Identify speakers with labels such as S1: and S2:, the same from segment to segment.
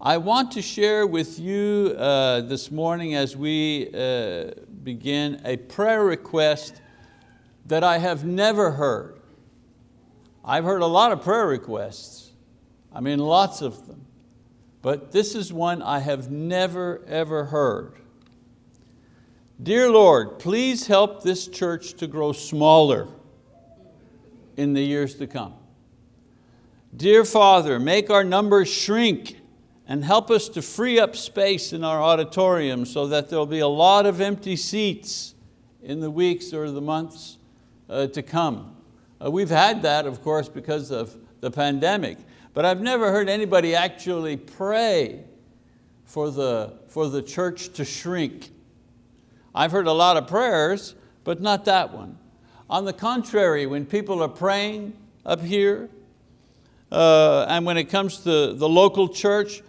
S1: I want to share with you uh, this morning as we uh, begin a prayer request that I have never heard. I've heard a lot of prayer requests, I mean lots of them, but this is one I have never ever heard. Dear Lord, please help this church to grow smaller in the years to come. Dear Father, make our numbers shrink and help us to free up space in our auditorium so that there'll be a lot of empty seats in the weeks or the months uh, to come. Uh, we've had that, of course, because of the pandemic, but I've never heard anybody actually pray for the, for the church to shrink I've heard a lot of prayers, but not that one. On the contrary, when people are praying up here, uh, and when it comes to the local church,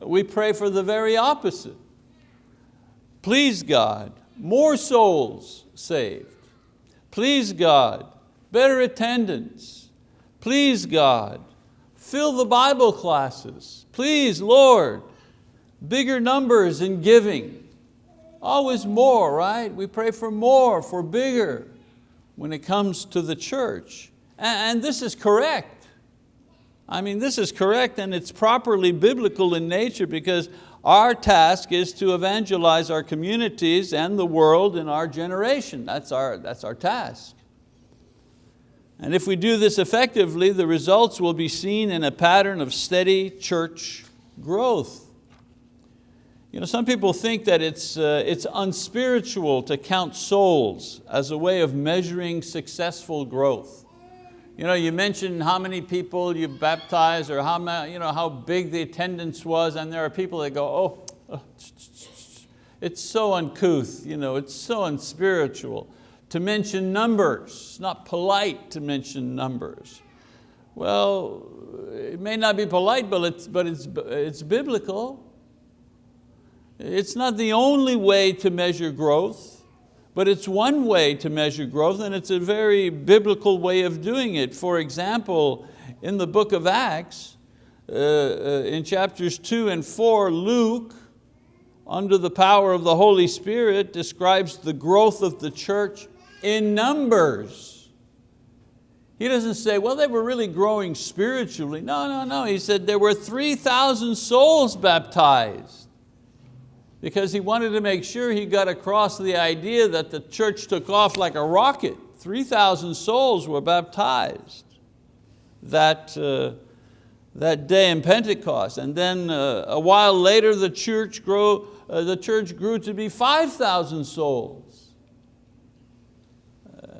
S1: we pray for the very opposite. Please God, more souls saved. Please God, better attendance. Please God, fill the Bible classes. Please Lord, bigger numbers in giving. Always more, right? We pray for more, for bigger when it comes to the church. And this is correct. I mean, this is correct and it's properly biblical in nature because our task is to evangelize our communities and the world in our generation. That's our, that's our task. And if we do this effectively, the results will be seen in a pattern of steady church growth. You know, some people think that it's, uh, it's unspiritual to count souls as a way of measuring successful growth. You, know, you mention how many people you've baptized or how, you know, how big the attendance was and there are people that go, oh, oh it's so uncouth, you know, it's so unspiritual to mention numbers. It's not polite to mention numbers. Well, it may not be polite, but it's, but it's, it's biblical. It's not the only way to measure growth, but it's one way to measure growth and it's a very biblical way of doing it. For example, in the book of Acts, uh, uh, in chapters two and four, Luke, under the power of the Holy Spirit, describes the growth of the church in numbers. He doesn't say, well, they were really growing spiritually. No, no, no. He said there were 3,000 souls baptized because he wanted to make sure he got across the idea that the church took off like a rocket. 3,000 souls were baptized that, uh, that day in Pentecost. And then uh, a while later the church, grew, uh, the church grew to be 5,000 souls.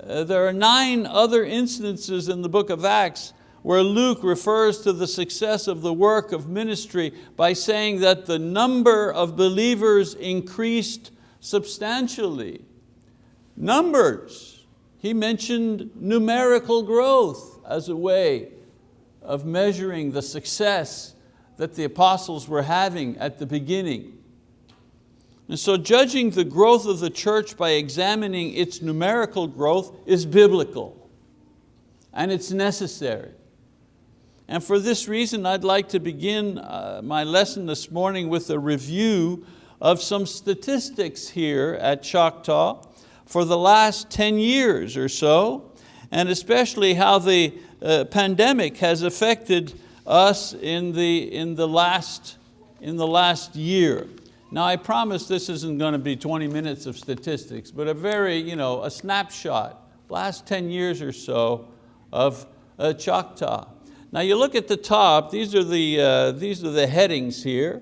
S1: Uh, there are nine other instances in the book of Acts where Luke refers to the success of the work of ministry by saying that the number of believers increased substantially. Numbers, he mentioned numerical growth as a way of measuring the success that the apostles were having at the beginning. And so judging the growth of the church by examining its numerical growth is biblical and it's necessary. And for this reason, I'd like to begin uh, my lesson this morning with a review of some statistics here at Choctaw for the last 10 years or so, and especially how the uh, pandemic has affected us in the, in, the last, in the last year. Now I promise this isn't going to be 20 minutes of statistics, but a very, you know, a snapshot, last 10 years or so of uh, Choctaw. Now you look at the top, these are the, uh, these are the headings here.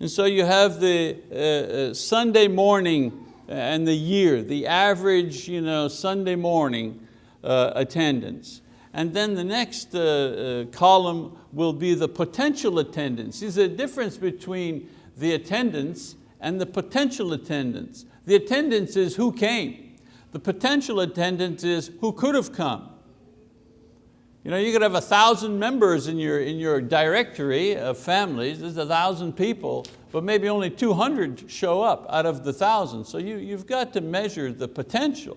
S1: And so you have the uh, uh, Sunday morning and the year, the average you know, Sunday morning uh, attendance. And then the next uh, uh, column will be the potential attendance. There's a difference between the attendance and the potential attendance. The attendance is who came. The potential attendance is who could have come. You know, you could have a thousand members in your, in your directory of families, there's a thousand people, but maybe only 200 show up out of the thousand. So you, you've got to measure the potential.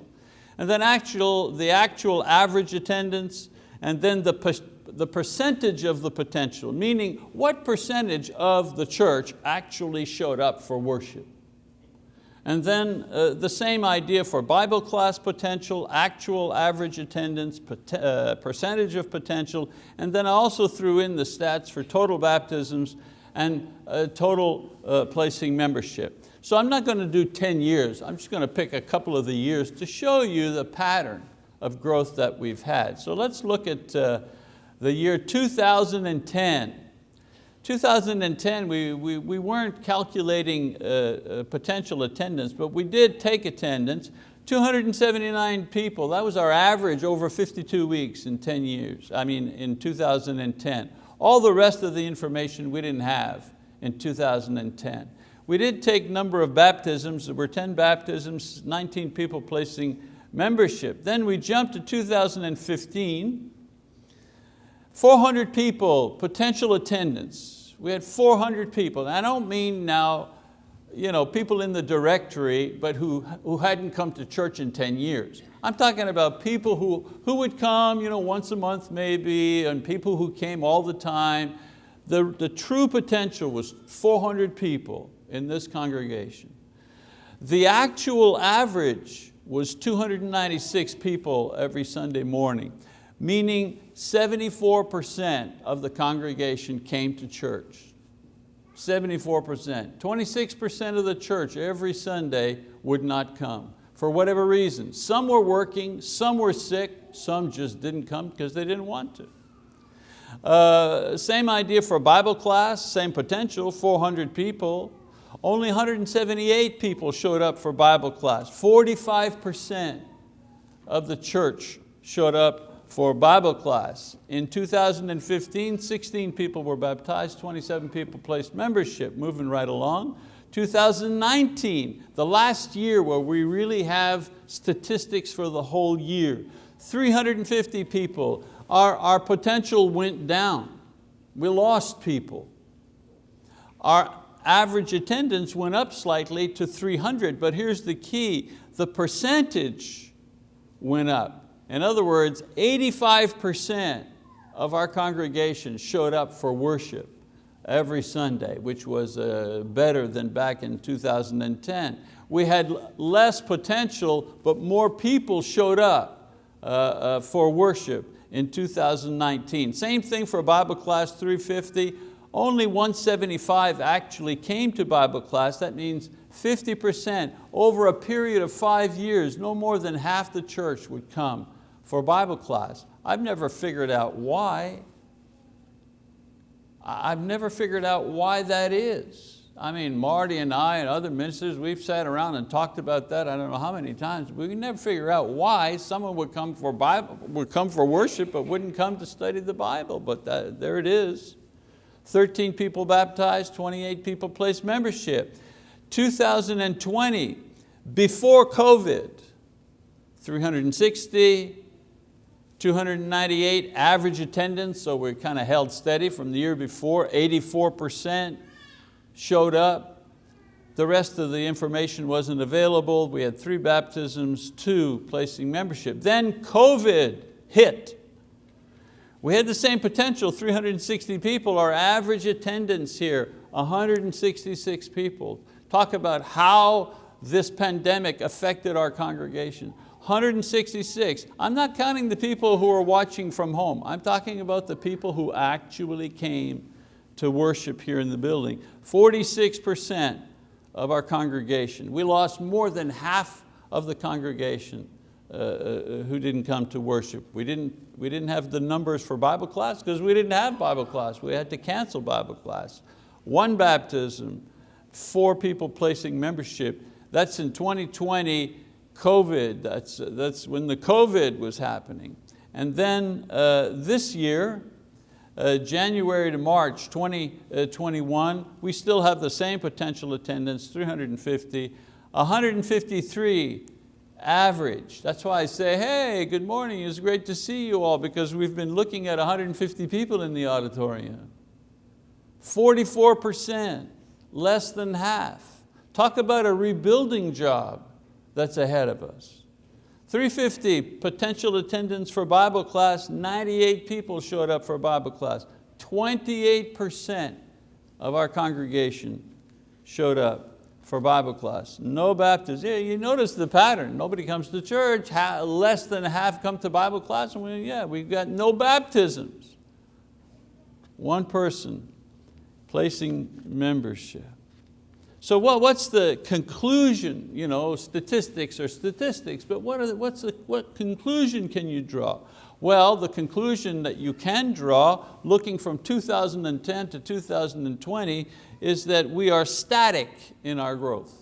S1: And then actual, the actual average attendance, and then the, the percentage of the potential, meaning what percentage of the church actually showed up for worship. And then uh, the same idea for Bible class potential, actual average attendance, uh, percentage of potential, and then I also threw in the stats for total baptisms and uh, total uh, placing membership. So I'm not going to do 10 years, I'm just going to pick a couple of the years to show you the pattern of growth that we've had. So let's look at uh, the year 2010. 2010, we, we, we weren't calculating uh, uh, potential attendance, but we did take attendance, 279 people. That was our average over 52 weeks in 10 years, I mean in 2010. All the rest of the information we didn't have in 2010. We did take number of baptisms, there were 10 baptisms, 19 people placing membership. Then we jumped to 2015, 400 people, potential attendance. We had 400 people. And I don't mean now you know, people in the directory, but who, who hadn't come to church in 10 years. I'm talking about people who, who would come you know, once a month maybe, and people who came all the time. The, the true potential was 400 people in this congregation. The actual average was 296 people every Sunday morning meaning 74% of the congregation came to church. 74%. 26% of the church every Sunday would not come for whatever reason. Some were working, some were sick, some just didn't come because they didn't want to. Uh, same idea for Bible class, same potential, 400 people. Only 178 people showed up for Bible class. 45% of the church showed up for Bible class. In 2015, 16 people were baptized, 27 people placed membership, moving right along. 2019, the last year where we really have statistics for the whole year, 350 people, our, our potential went down. We lost people. Our average attendance went up slightly to 300, but here's the key, the percentage went up. In other words, 85% of our congregation showed up for worship every Sunday, which was uh, better than back in 2010. We had less potential, but more people showed up uh, uh, for worship in 2019. Same thing for Bible class 350. Only 175 actually came to Bible class. That means 50% over a period of five years, no more than half the church would come for Bible class. I've never figured out why. I've never figured out why that is. I mean, Marty and I and other ministers, we've sat around and talked about that I don't know how many times. We can never figure out why someone would come for, Bible, would come for worship but wouldn't come to study the Bible, but that, there it is. 13 people baptized, 28 people placed membership. 2020, before COVID, 360, 298 average attendance, so we kind of held steady from the year before, 84% showed up. The rest of the information wasn't available. We had three baptisms, two placing membership. Then COVID hit. We had the same potential, 360 people. Our average attendance here, 166 people. Talk about how this pandemic affected our congregation. 166. I'm not counting the people who are watching from home. I'm talking about the people who actually came to worship here in the building. 46% of our congregation. We lost more than half of the congregation uh, uh, who didn't come to worship. We didn't, we didn't have the numbers for Bible class because we didn't have Bible class. We had to cancel Bible class. One baptism, four people placing membership. That's in 2020, COVID, that's, that's when the COVID was happening. And then uh, this year, uh, January to March 2021, uh, we still have the same potential attendance, 350, 153 average. That's why I say, hey, good morning, it's great to see you all because we've been looking at 150 people in the auditorium. 44%, less than half. Talk about a rebuilding job that's ahead of us. 350 potential attendance for Bible class, 98 people showed up for Bible class. 28% of our congregation showed up for Bible class. No baptism. Yeah, you notice the pattern. Nobody comes to church, less than half come to Bible class, and we, yeah, we've got no baptisms. One person placing membership. So what, what's the conclusion? You know, statistics are statistics, but what, the, what's the, what conclusion can you draw? Well, the conclusion that you can draw, looking from 2010 to 2020, is that we are static in our growth.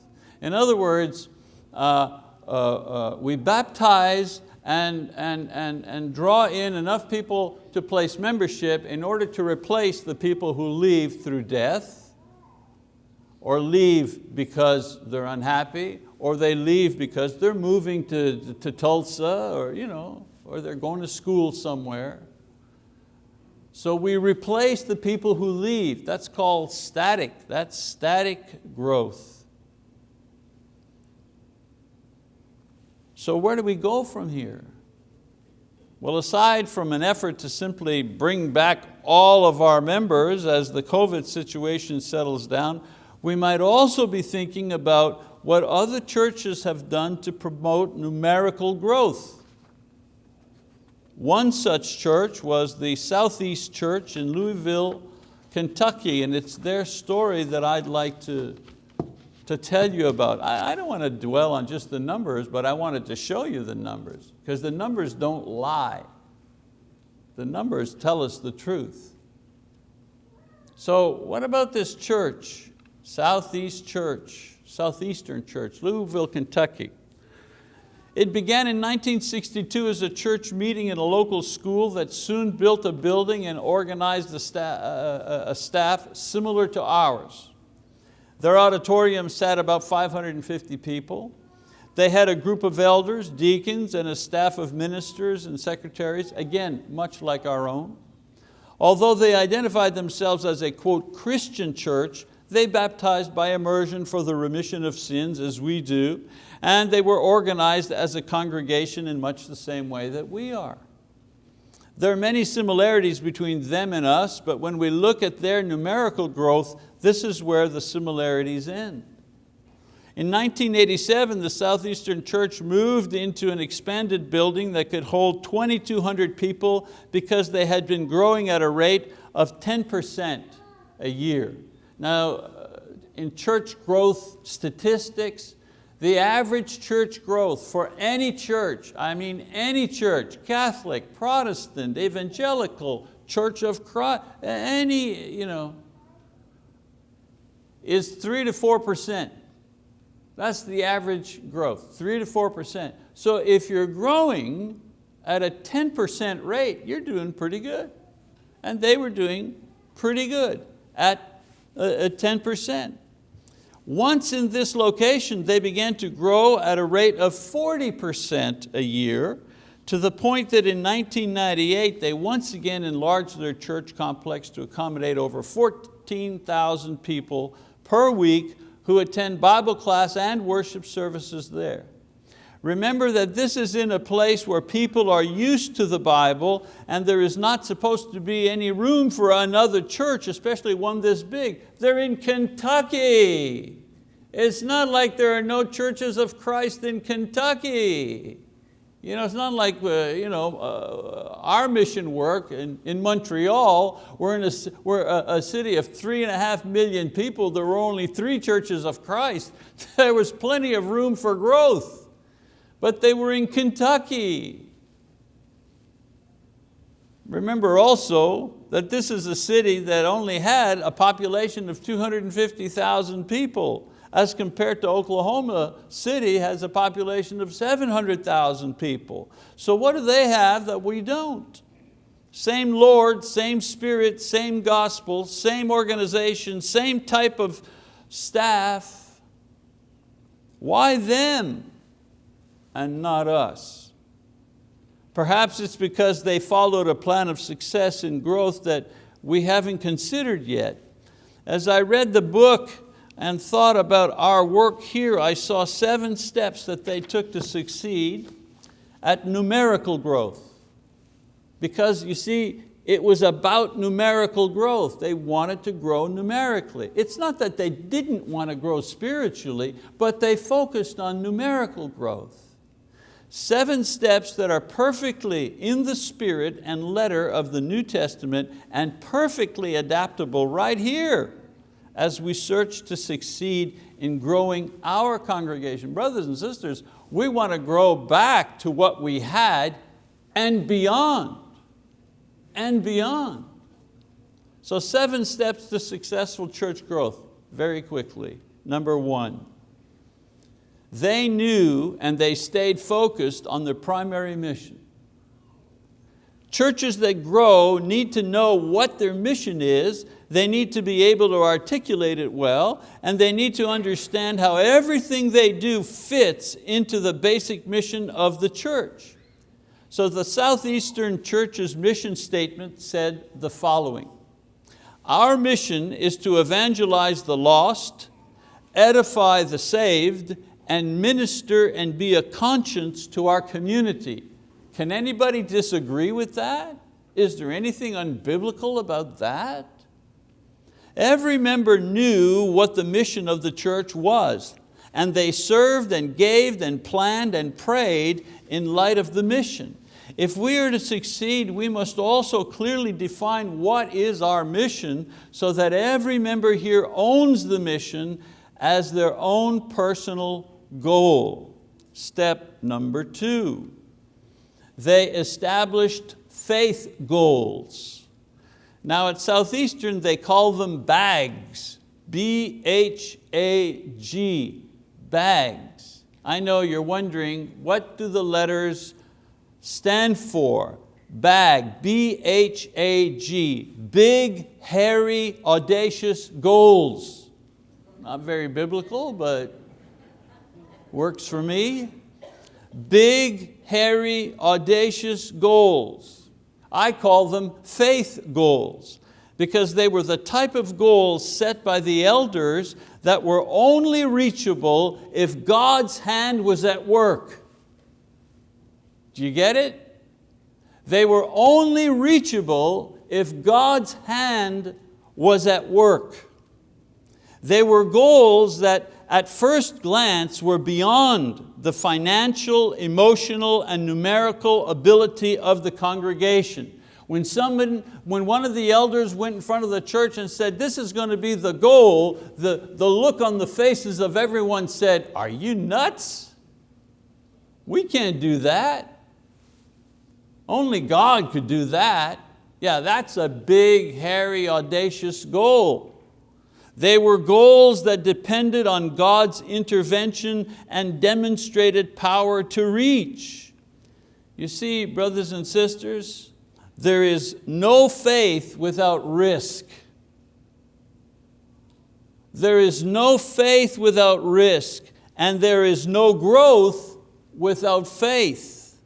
S1: In other words, uh, uh, uh, we baptize and, and, and, and draw in enough people to place membership in order to replace the people who leave through death, or leave because they're unhappy, or they leave because they're moving to, to Tulsa, or, you know, or they're going to school somewhere. So we replace the people who leave. That's called static. That's static growth. So where do we go from here? Well, aside from an effort to simply bring back all of our members as the COVID situation settles down, we might also be thinking about what other churches have done to promote numerical growth. One such church was the Southeast Church in Louisville, Kentucky, and it's their story that I'd like to, to tell you about. I, I don't want to dwell on just the numbers, but I wanted to show you the numbers, because the numbers don't lie. The numbers tell us the truth. So what about this church? Southeast Church, Southeastern Church, Louisville, Kentucky. It began in 1962 as a church meeting in a local school that soon built a building and organized a staff, uh, uh, a staff similar to ours. Their auditorium sat about 550 people. They had a group of elders, deacons, and a staff of ministers and secretaries, again, much like our own. Although they identified themselves as a, quote, Christian church, they baptized by immersion for the remission of sins as we do, and they were organized as a congregation in much the same way that we are. There are many similarities between them and us, but when we look at their numerical growth, this is where the similarities end. In 1987, the Southeastern Church moved into an expanded building that could hold 2,200 people because they had been growing at a rate of 10% a year. Now, uh, in church growth statistics, the average church growth for any church, I mean any church, Catholic, Protestant, evangelical, Church of Christ, any, you know, is three to 4%. That's the average growth, three to 4%. So if you're growing at a 10% rate, you're doing pretty good. And they were doing pretty good at 10%. Once in this location, they began to grow at a rate of 40% a year to the point that in 1998, they once again enlarged their church complex to accommodate over 14,000 people per week who attend Bible class and worship services there. Remember that this is in a place where people are used to the Bible and there is not supposed to be any room for another church, especially one this big. They're in Kentucky. It's not like there are no churches of Christ in Kentucky. You know, it's not like uh, you know, uh, our mission work in, in Montreal, we're, in a, we're a, a city of three and a half million people, there were only three churches of Christ. There was plenty of room for growth but they were in Kentucky. Remember also that this is a city that only had a population of 250,000 people as compared to Oklahoma City has a population of 700,000 people. So what do they have that we don't? Same Lord, same Spirit, same gospel, same organization, same type of staff. Why them? And not us. Perhaps it's because they followed a plan of success and growth that we haven't considered yet. As I read the book and thought about our work here, I saw seven steps that they took to succeed. at numerical growth. Because you see, it was about numerical growth. They wanted to grow numerically. It's not that they didn't want to grow spiritually, but they focused on numerical growth. Seven steps that are perfectly in the spirit and letter of the New Testament and perfectly adaptable right here as we search to succeed in growing our congregation. Brothers and sisters, we want to grow back to what we had and beyond, and beyond. So seven steps to successful church growth, very quickly. Number one, they knew and they stayed focused on their primary mission. Churches that grow need to know what their mission is, they need to be able to articulate it well, and they need to understand how everything they do fits into the basic mission of the church. So the Southeastern Church's mission statement said the following, our mission is to evangelize the lost, edify the saved, and minister and be a conscience to our community. Can anybody disagree with that? Is there anything unbiblical about that? Every member knew what the mission of the church was and they served and gave and planned and prayed in light of the mission. If we are to succeed, we must also clearly define what is our mission so that every member here owns the mission as their own personal goal. Step number two, they established faith goals. Now at Southeastern they call them bags, B-H-A-G, bags. I know you're wondering, what do the letters stand for? BAG, B-H-A-G, big, hairy, audacious goals. Not very biblical, but works for me. Big, hairy, audacious goals. I call them faith goals because they were the type of goals set by the elders that were only reachable if God's hand was at work. Do you get it? They were only reachable if God's hand was at work. They were goals that at first glance were beyond the financial, emotional, and numerical ability of the congregation. When, someone, when one of the elders went in front of the church and said, this is going to be the goal, the, the look on the faces of everyone said, are you nuts? We can't do that. Only God could do that. Yeah, that's a big, hairy, audacious goal. They were goals that depended on God's intervention and demonstrated power to reach. You see, brothers and sisters, there is no faith without risk. There is no faith without risk, and there is no growth without faith.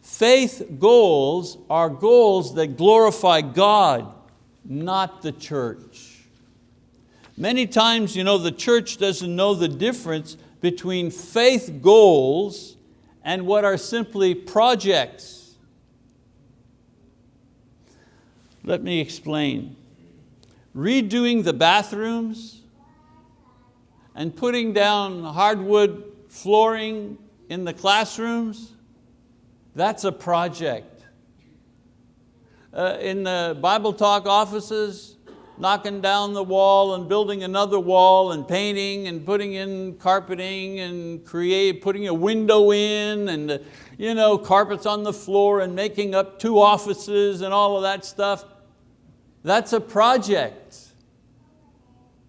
S1: Faith goals are goals that glorify God, not the church. Many times you know, the church doesn't know the difference between faith goals and what are simply projects. Let me explain. Redoing the bathrooms and putting down hardwood flooring in the classrooms, that's a project. Uh, in the Bible Talk offices, knocking down the wall and building another wall and painting and putting in carpeting and create, putting a window in and you know, carpets on the floor and making up two offices and all of that stuff. That's a project.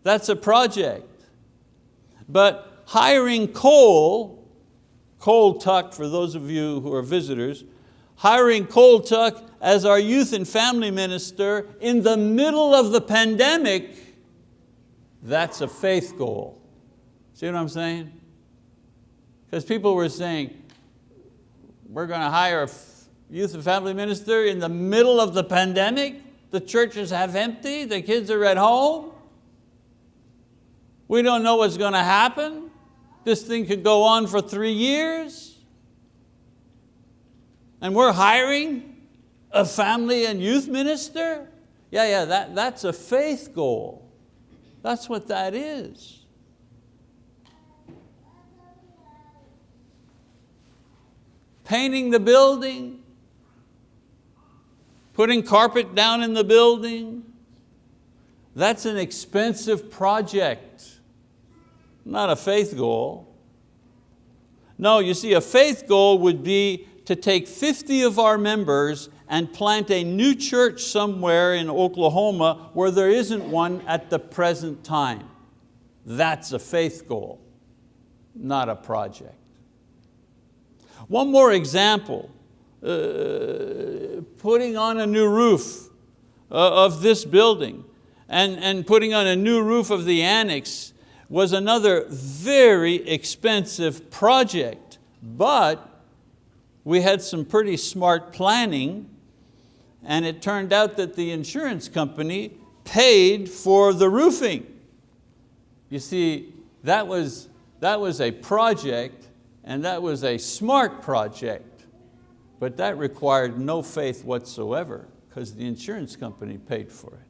S1: That's a project. But hiring Cole, Cole Tuck for those of you who are visitors, hiring Cole Tuck as our youth and family minister in the middle of the pandemic, that's a faith goal. See what I'm saying? Because people were saying, we're going to hire a youth and family minister in the middle of the pandemic, the churches have empty, the kids are at home. We don't know what's going to happen. This thing could go on for three years. And we're hiring a family and youth minister? Yeah, yeah, that, that's a faith goal. That's what that is. Painting the building, putting carpet down in the building, that's an expensive project, not a faith goal. No, you see, a faith goal would be to take 50 of our members and plant a new church somewhere in Oklahoma where there isn't one at the present time. That's a faith goal, not a project. One more example, uh, putting on a new roof uh, of this building and, and putting on a new roof of the annex was another very expensive project, but we had some pretty smart planning and it turned out that the insurance company paid for the roofing. You see, that was, that was a project and that was a smart project, but that required no faith whatsoever because the insurance company paid for it.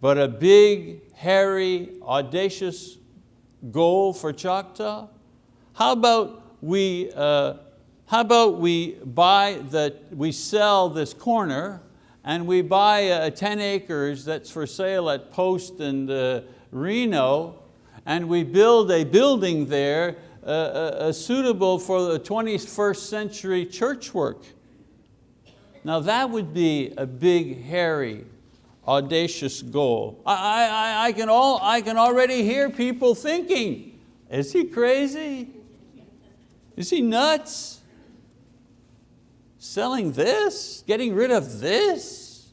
S1: But a big, hairy, audacious goal for Choctaw? How about we, uh, how about we buy the, we sell this corner and we buy uh, 10 acres that's for sale at Post and uh, Reno and we build a building there uh, uh, uh suitable for the 21st century church work. Now that would be a big, hairy, audacious goal. I, I, I, can all, I can already hear people thinking, is he crazy? Is he nuts? Selling this, getting rid of this,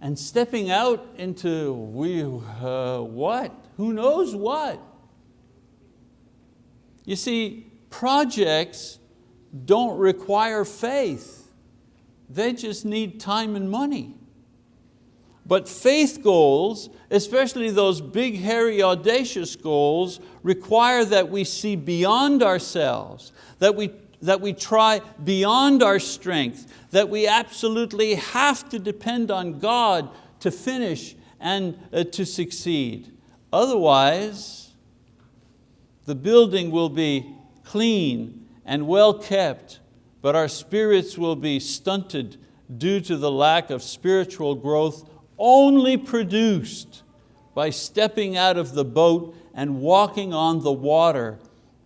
S1: and stepping out into we, uh, what? Who knows what? You see, projects don't require faith. They just need time and money. But faith goals, especially those big, hairy, audacious goals, require that we see beyond ourselves, that we, that we try beyond our strength, that we absolutely have to depend on God to finish and uh, to succeed. Otherwise, the building will be clean and well kept, but our spirits will be stunted due to the lack of spiritual growth only produced by stepping out of the boat and walking on the water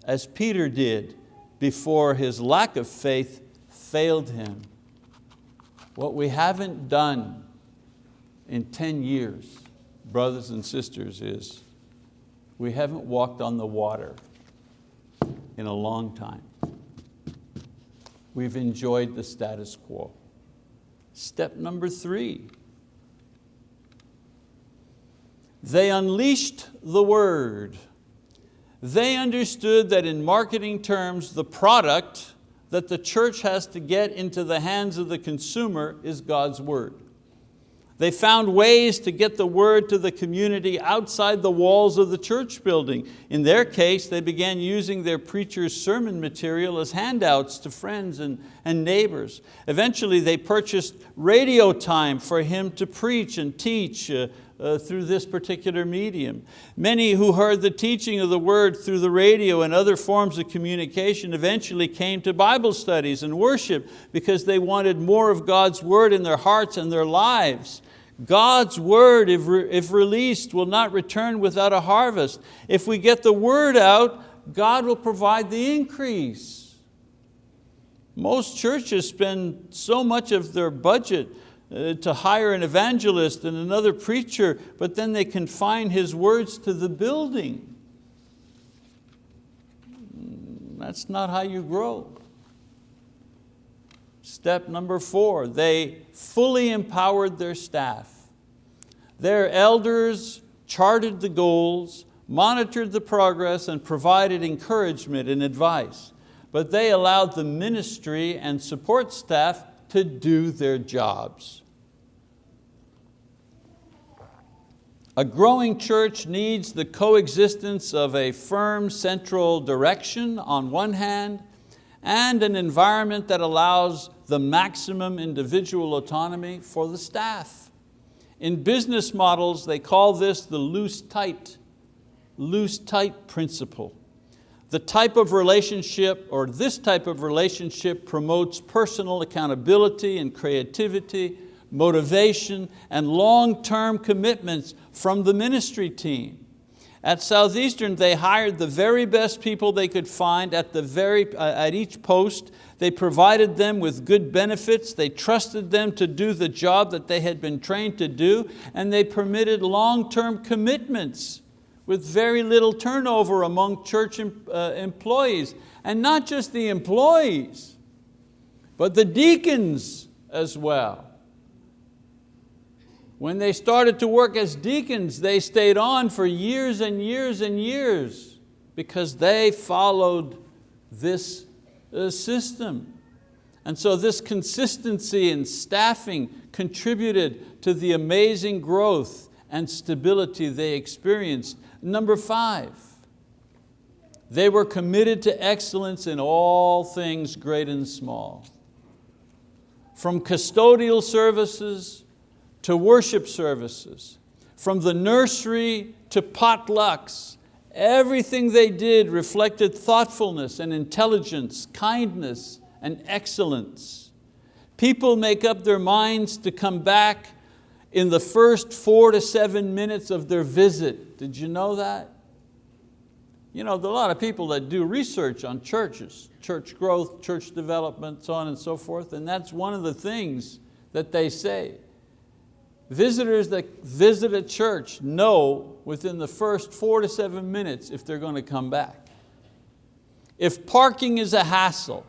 S1: as Peter did before his lack of faith failed him. What we haven't done in 10 years, brothers and sisters, is we haven't walked on the water in a long time. We've enjoyed the status quo. Step number three, They unleashed the word. They understood that in marketing terms, the product that the church has to get into the hands of the consumer is God's word. They found ways to get the word to the community outside the walls of the church building. In their case, they began using their preacher's sermon material as handouts to friends and, and neighbors. Eventually they purchased radio time for him to preach and teach uh, uh, through this particular medium. Many who heard the teaching of the word through the radio and other forms of communication eventually came to Bible studies and worship because they wanted more of God's word in their hearts and their lives. God's word, if, re if released, will not return without a harvest. If we get the word out, God will provide the increase. Most churches spend so much of their budget to hire an evangelist and another preacher, but then they confine his words to the building. Mm, that's not how you grow. Step number four, they fully empowered their staff. Their elders charted the goals, monitored the progress, and provided encouragement and advice. But they allowed the ministry and support staff to do their jobs. A growing church needs the coexistence of a firm central direction on one hand and an environment that allows the maximum individual autonomy for the staff. In business models, they call this the loose-tight, loose-tight principle. The type of relationship, or this type of relationship promotes personal accountability and creativity, motivation, and long-term commitments from the ministry team. At Southeastern, they hired the very best people they could find at, the very, uh, at each post. They provided them with good benefits. They trusted them to do the job that they had been trained to do, and they permitted long-term commitments with very little turnover among church uh, employees. And not just the employees, but the deacons as well. When they started to work as deacons, they stayed on for years and years and years because they followed this uh, system. And so this consistency in staffing contributed to the amazing growth and stability they experienced. Number five, they were committed to excellence in all things great and small. From custodial services to worship services, from the nursery to potlucks, everything they did reflected thoughtfulness and intelligence, kindness and excellence. People make up their minds to come back in the first four to seven minutes of their visit. Did you know that? You know, there are a lot of people that do research on churches, church growth, church development, so on and so forth, and that's one of the things that they say. Visitors that visit a church know within the first four to seven minutes if they're going to come back. If parking is a hassle,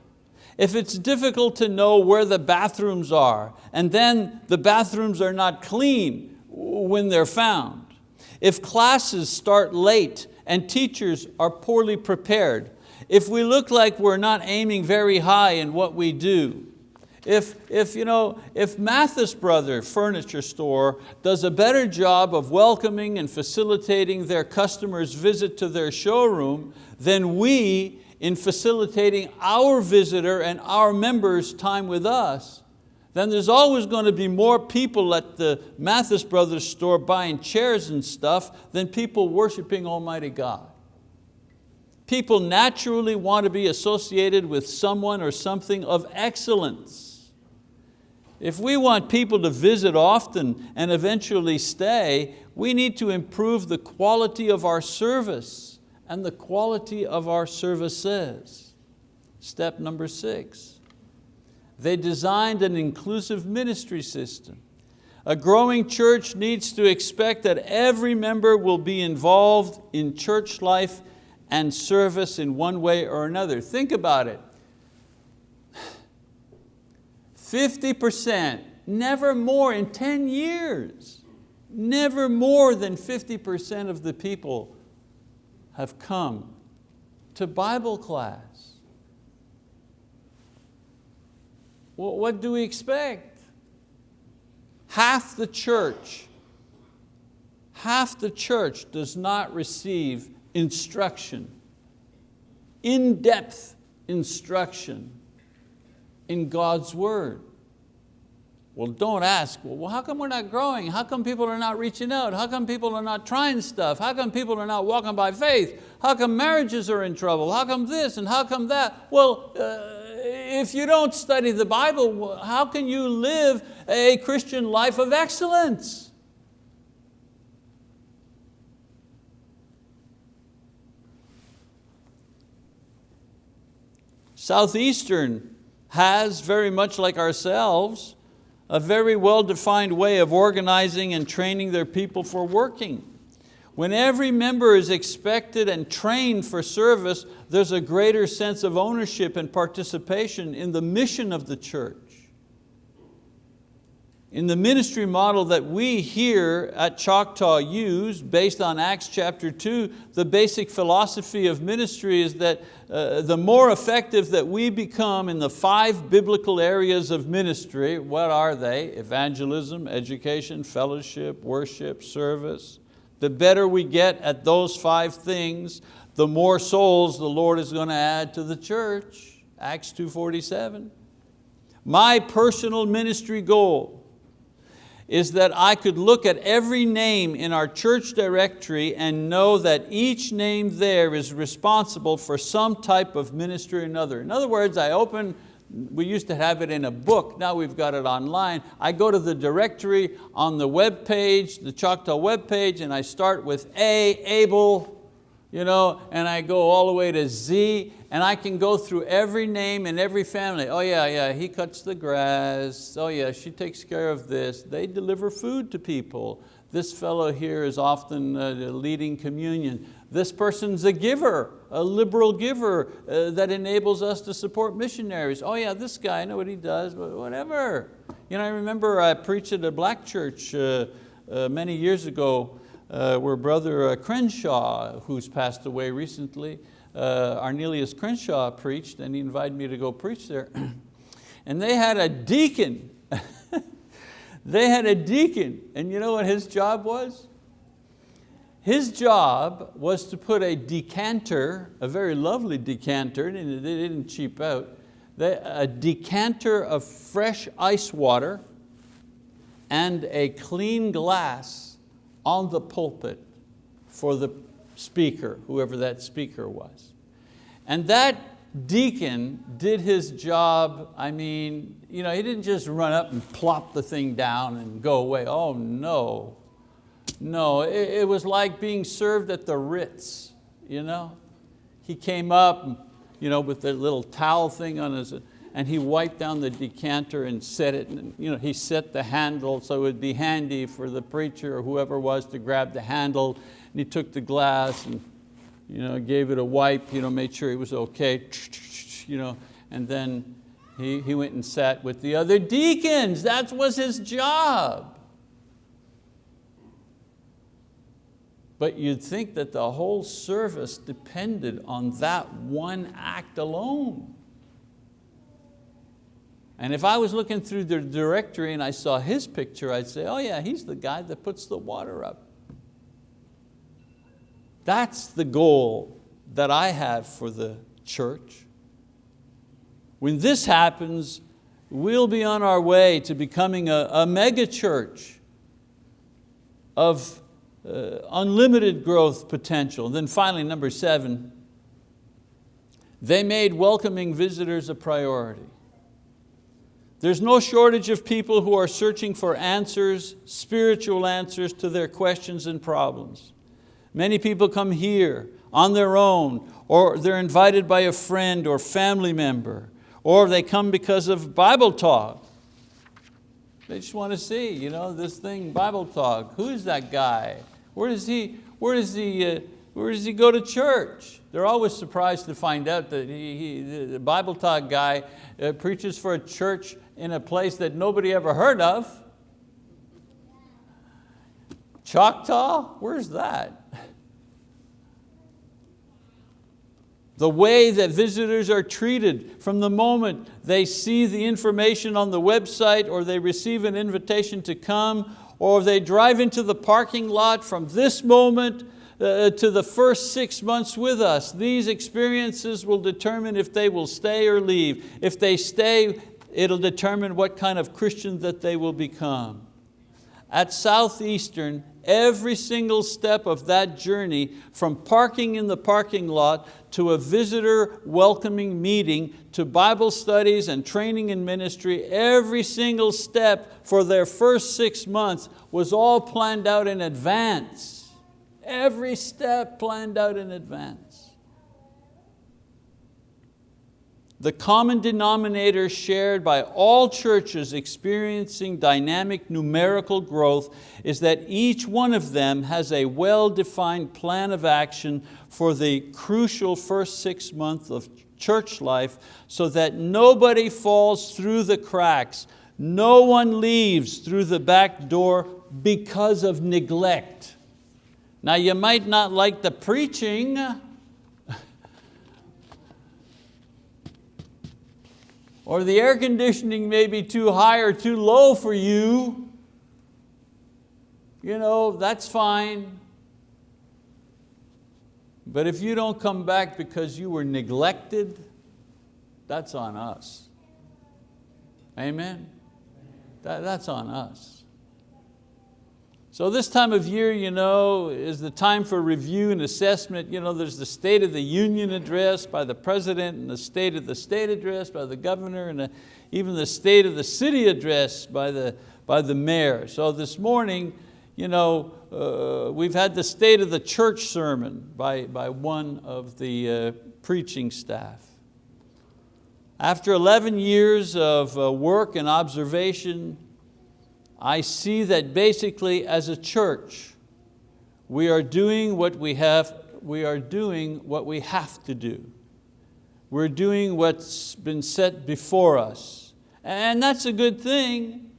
S1: if it's difficult to know where the bathrooms are, and then the bathrooms are not clean when they're found, if classes start late and teachers are poorly prepared, if we look like we're not aiming very high in what we do, if, if, you know, if Mathis Brother Furniture Store does a better job of welcoming and facilitating their customers' visit to their showroom than we in facilitating our visitor and our members' time with us, then there's always going to be more people at the Mathis Brothers store buying chairs and stuff than people worshiping Almighty God. People naturally want to be associated with someone or something of excellence. If we want people to visit often and eventually stay, we need to improve the quality of our service and the quality of our services. Step number six, they designed an inclusive ministry system. A growing church needs to expect that every member will be involved in church life and service in one way or another. Think about it. 50%, never more in 10 years, never more than 50% of the people have come to Bible class. Well, what do we expect? Half the church, half the church does not receive instruction, in-depth instruction in God's word. Well, don't ask, well, how come we're not growing? How come people are not reaching out? How come people are not trying stuff? How come people are not walking by faith? How come marriages are in trouble? How come this and how come that? Well, uh, if you don't study the Bible, how can you live a Christian life of excellence? Southeastern has, very much like ourselves, a very well-defined way of organizing and training their people for working. When every member is expected and trained for service, there's a greater sense of ownership and participation in the mission of the church. In the ministry model that we here at Choctaw use, based on Acts chapter 2, the basic philosophy of ministry is that uh, the more effective that we become in the five biblical areas of ministry, what are they? Evangelism, education, fellowship, worship, service. The better we get at those five things, the more souls the Lord is going to add to the church. Acts 2.47. My personal ministry goal is that I could look at every name in our church directory and know that each name there is responsible for some type of ministry or another. In other words, I open, we used to have it in a book, now we've got it online. I go to the directory on the web page, the Choctaw web page, and I start with A, Abel, you know, and I go all the way to Z, and I can go through every name and every family. Oh yeah, yeah, he cuts the grass. Oh yeah, she takes care of this. They deliver food to people. This fellow here is often uh, leading communion. This person's a giver, a liberal giver uh, that enables us to support missionaries. Oh yeah, this guy, I know what he does, whatever. You know, I remember I preached at a black church uh, uh many years ago uh, where Brother uh, Crenshaw, who's passed away recently, uh, Arnelius Crenshaw preached and he invited me to go preach there. and they had a deacon. they had a deacon and you know what his job was? His job was to put a decanter, a very lovely decanter, and they didn't cheap out, a decanter of fresh ice water and a clean glass on the pulpit for the speaker, whoever that speaker was. And that deacon did his job, I mean, you know, he didn't just run up and plop the thing down and go away. Oh no, no, it, it was like being served at the Ritz, you know. He came up you know, with the little towel thing on his, and he wiped down the decanter and set it, and, you know, he set the handle so it would be handy for the preacher or whoever was to grab the handle, and he took the glass and you know, gave it a wipe, you know, made sure it was okay, you know, and then he, he went and sat with the other deacons. That was his job. But you'd think that the whole service depended on that one act alone. And if I was looking through the directory and I saw his picture, I'd say, oh yeah, he's the guy that puts the water up. That's the goal that I have for the church. When this happens, we'll be on our way to becoming a, a mega church of uh, unlimited growth potential. And then finally, number seven, they made welcoming visitors a priority. There's no shortage of people who are searching for answers, spiritual answers to their questions and problems. Many people come here on their own, or they're invited by a friend or family member, or they come because of Bible talk. They just want to see, you know, this thing, Bible talk. Who is that guy? Where does he, where does he, uh, where does he go to church? They're always surprised to find out that he, he, the Bible talk guy uh, preaches for a church in a place that nobody ever heard of. Choctaw, where's that? The way that visitors are treated from the moment they see the information on the website or they receive an invitation to come or they drive into the parking lot from this moment uh, to the first six months with us. These experiences will determine if they will stay or leave. If they stay, it'll determine what kind of Christian that they will become. At Southeastern, every single step of that journey from parking in the parking lot to a visitor welcoming meeting to Bible studies and training in ministry, every single step for their first six months was all planned out in advance. Every step planned out in advance. The common denominator shared by all churches experiencing dynamic numerical growth is that each one of them has a well-defined plan of action for the crucial first six months of church life so that nobody falls through the cracks, no one leaves through the back door because of neglect. Now you might not like the preaching, or the air conditioning may be too high or too low for you. You know, that's fine. But if you don't come back because you were neglected, that's on us. Amen? That, that's on us. So this time of year, you know, is the time for review and assessment. You know, there's the State of the Union address by the President and the State of the State address by the Governor and the, even the State of the City address by the, by the Mayor. So this morning, you know, uh, we've had the State of the Church sermon by, by one of the uh, preaching staff. After 11 years of uh, work and observation, I see that basically as a church, we are doing what we have, we are doing what we have to do. We're doing what's been set before us. And that's a good thing.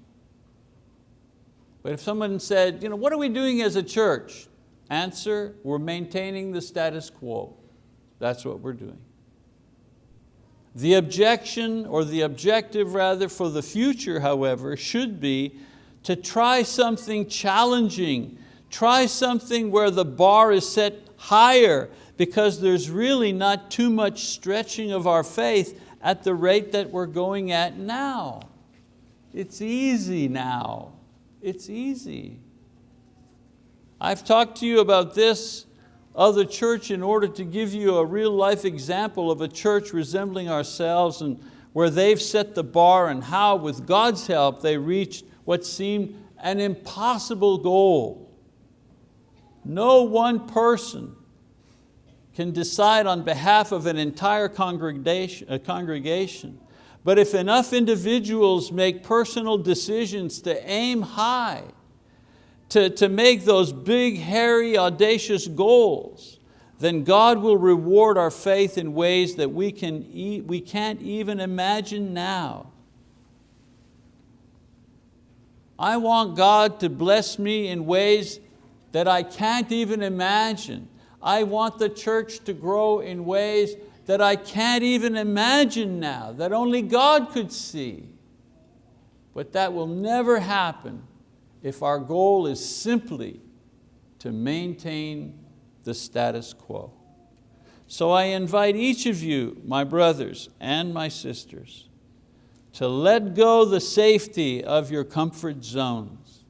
S1: But if someone said, you know, what are we doing as a church? Answer, we're maintaining the status quo. That's what we're doing. The objection, or the objective rather, for the future, however, should be to try something challenging, try something where the bar is set higher because there's really not too much stretching of our faith at the rate that we're going at now. It's easy now. It's easy. I've talked to you about this other church in order to give you a real life example of a church resembling ourselves and where they've set the bar and how with God's help they reached what seemed an impossible goal. No one person can decide on behalf of an entire congregation, a uh, congregation. But if enough individuals make personal decisions to aim high, to, to make those big, hairy, audacious goals, then God will reward our faith in ways that we, can e we can't even imagine now. I want God to bless me in ways that I can't even imagine. I want the church to grow in ways that I can't even imagine now, that only God could see. But that will never happen if our goal is simply to maintain the status quo. So I invite each of you, my brothers and my sisters, to let go the safety of your comfort zones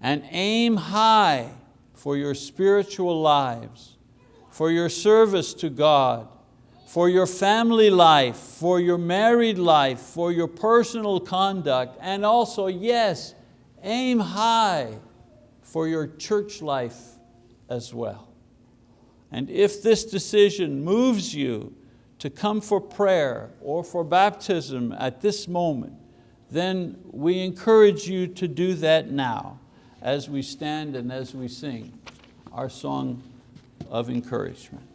S1: and aim high for your spiritual lives, for your service to God, for your family life, for your married life, for your personal conduct, and also, yes, aim high for your church life as well. And if this decision moves you to come for prayer or for baptism at this moment, then we encourage you to do that now as we stand and as we sing our song of encouragement.